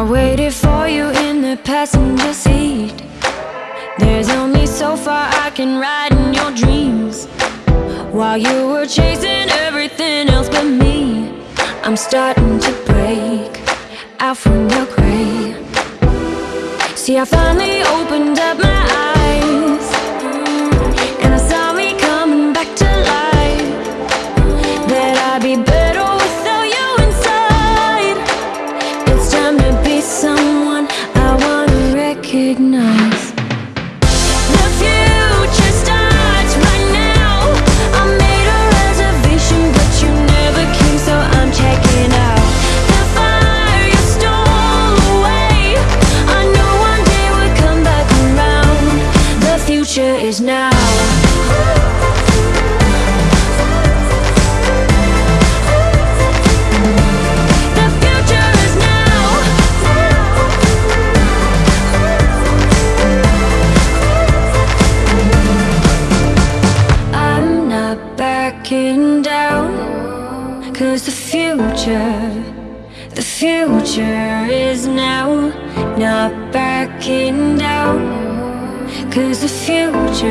I waited for you in the passenger seat. There's only so far I can ride in your dreams. While you were chasing everything else but me, I'm starting to break out from your gray. See, I finally opened up my eyes, future is now. The future is now. I'm not backing down. Cause the future, the future is now. Not backing. Cause the future